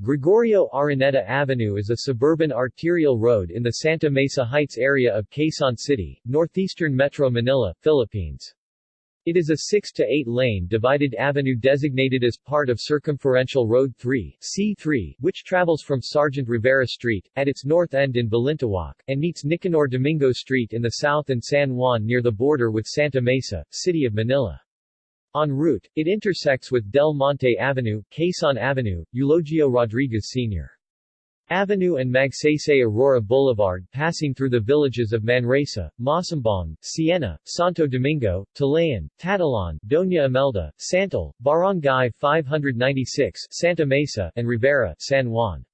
Gregorio Araneta Avenue is a suburban arterial road in the Santa Mesa Heights area of Quezon City, northeastern Metro Manila, Philippines. It is a 6 to 8 lane divided avenue designated as part of Circumferential Road 3 C3, which travels from Sergeant Rivera Street, at its north end in Balintawak, and meets Nicanor Domingo Street in the south and San Juan near the border with Santa Mesa, City of Manila. En route, it intersects with Del Monte Avenue, Quezon Avenue, Eulogio Rodriguez Sr. Avenue and Magsaysay Aurora Boulevard passing through the villages of Manresa, Masambong, Siena, Santo Domingo, Talayan, Tatalon, Doña Imelda, Santol, Barangay 596, Santa Mesa, and Rivera, San Juan.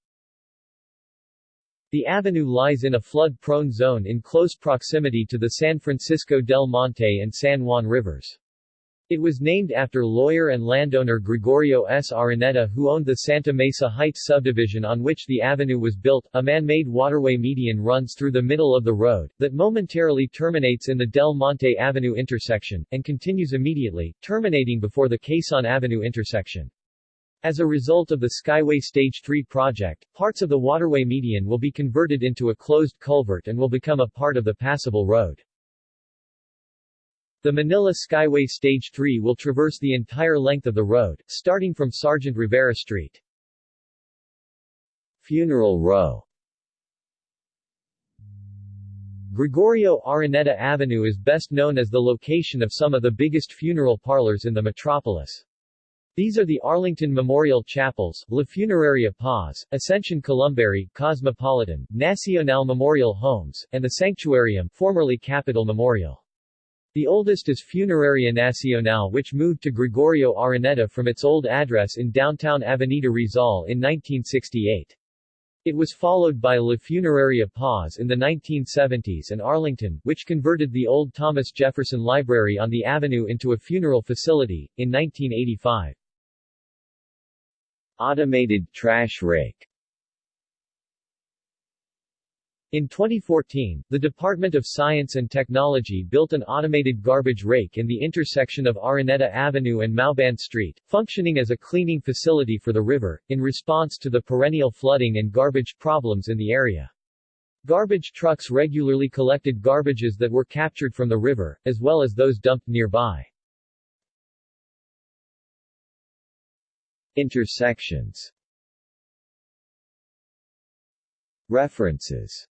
The avenue lies in a flood-prone zone in close proximity to the San Francisco del Monte and San Juan rivers. It was named after lawyer and landowner Gregorio S. Araneta who owned the Santa Mesa Heights subdivision on which the avenue was built. A man-made waterway median runs through the middle of the road, that momentarily terminates in the Del Monte Avenue intersection, and continues immediately, terminating before the Quezon Avenue intersection. As a result of the Skyway Stage 3 project, parts of the waterway median will be converted into a closed culvert and will become a part of the passable road. The Manila Skyway Stage 3 will traverse the entire length of the road, starting from Sergeant Rivera Street. Funeral Row Gregorio Araneta Avenue is best known as the location of some of the biggest funeral parlors in the metropolis. These are the Arlington Memorial Chapels, La Funeraria Paz, Ascension Columbary, Cosmopolitan, Nacional Memorial Homes, and the Sanctuarium formerly Capitol Memorial. The oldest is Funeraria Nacional which moved to Gregorio Araneta from its old address in downtown Avenida Rizal in 1968. It was followed by La Funeraria Paz in the 1970s and Arlington, which converted the old Thomas Jefferson Library on the avenue into a funeral facility, in 1985. Automated trash rake in 2014, the Department of Science and Technology built an automated garbage rake in the intersection of Araneta Avenue and Mauban Street, functioning as a cleaning facility for the river, in response to the perennial flooding and garbage problems in the area. Garbage trucks regularly collected garbages that were captured from the river, as well as those dumped nearby. Intersections References